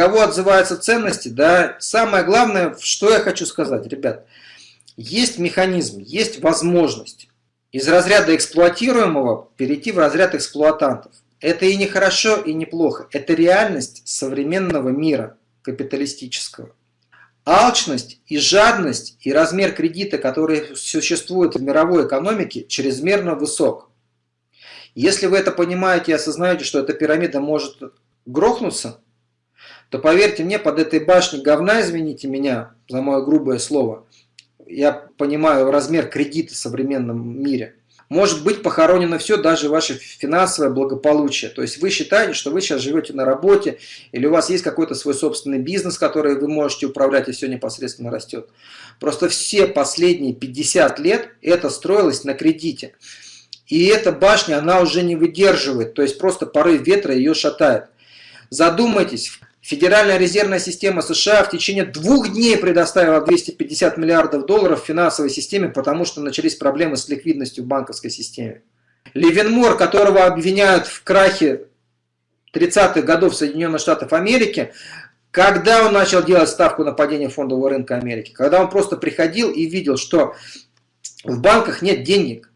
кого отзываются ценности, да, самое главное, что я хочу сказать, ребят, есть механизм, есть возможность из разряда эксплуатируемого перейти в разряд эксплуатантов. Это и не хорошо, и не плохо. Это реальность современного мира капиталистического. Алчность и жадность и размер кредита, который существует в мировой экономике, чрезмерно высок. Если вы это понимаете и осознаете, что эта пирамида может грохнуться, то поверьте мне, под этой башней говна, извините меня за мое грубое слово, я понимаю размер кредита в современном мире, может быть похоронено все, даже ваше финансовое благополучие. То есть вы считаете, что вы сейчас живете на работе, или у вас есть какой-то свой собственный бизнес, который вы можете управлять, и все непосредственно растет. Просто все последние 50 лет это строилось на кредите. И эта башня, она уже не выдерживает, то есть просто порыв ветра ее шатает. Задумайтесь, Федеральная резервная система США в течение двух дней предоставила 250 миллиардов долларов финансовой системе, потому что начались проблемы с ликвидностью в банковской системе. Левенмор, которого обвиняют в крахе 30-х годов Соединенных Штатов Америки, когда он начал делать ставку на падение фондового рынка Америки? Когда он просто приходил и видел, что в банках нет денег.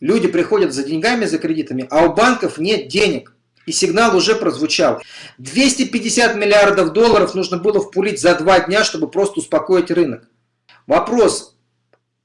Люди приходят за деньгами, за кредитами, а у банков нет денег. И сигнал уже прозвучал. 250 миллиардов долларов нужно было впулить за два дня, чтобы просто успокоить рынок. Вопрос.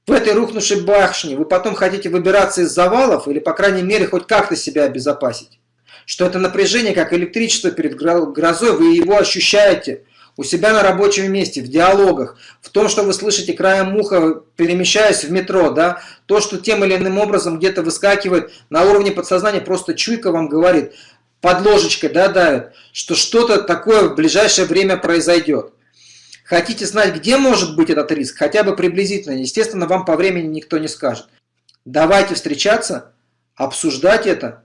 В этой рухнувшей башне вы потом хотите выбираться из завалов или, по крайней мере, хоть как-то себя обезопасить? Что это напряжение, как электричество перед грозой, вы его ощущаете у себя на рабочем месте, в диалогах, в том, что вы слышите краем уха, перемещаясь в метро, да, то, что тем или иным образом где-то выскакивает на уровне подсознания, просто чуйка вам говорит – под ложечкой да, давит, что что-то такое в ближайшее время произойдет. Хотите знать, где может быть этот риск, хотя бы приблизительно, естественно, вам по времени никто не скажет. Давайте встречаться, обсуждать это.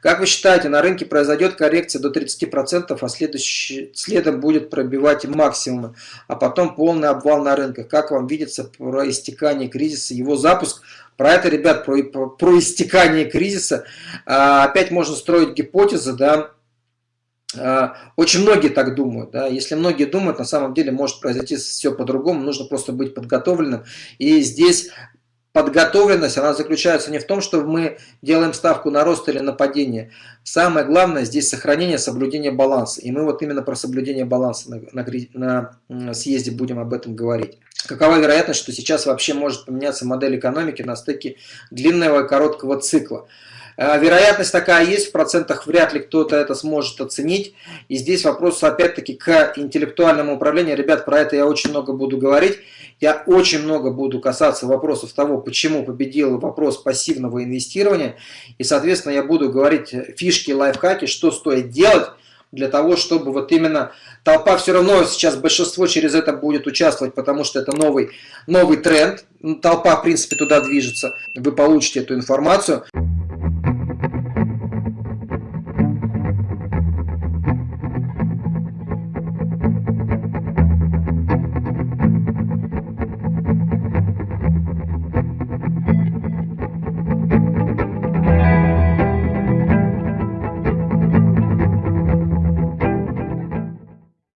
Как вы считаете, на рынке произойдет коррекция до 30%, а следующий, следом будет пробивать максимумы, а потом полный обвал на рынках. Как вам видится про истекание кризиса, его запуск про это, ребят, про, про, истекание кризиса, а, опять можно строить гипотезы, да, а, очень многие так думают. Да? Если многие думают, на самом деле может произойти все по-другому, нужно просто быть подготовленным. И здесь подготовленность, она заключается не в том, что мы делаем ставку на рост или на падение. Самое главное здесь сохранение, соблюдение баланса. И мы вот именно про соблюдение баланса на, на, на съезде будем об этом говорить. Какова вероятность, что сейчас вообще может поменяться модель экономики на стыке длинного и короткого цикла? Э, вероятность такая есть, в процентах вряд ли кто-то это сможет оценить. И здесь вопрос опять-таки к интеллектуальному управлению. Ребят, про это я очень много буду говорить. Я очень много буду касаться вопросов того, почему победил вопрос пассивного инвестирования. И, соответственно, я буду говорить фишки, лайфхаки, что стоит делать для того, чтобы вот именно толпа все равно сейчас большинство через это будет участвовать, потому что это новый, новый тренд. Толпа, в принципе, туда движется. Вы получите эту информацию.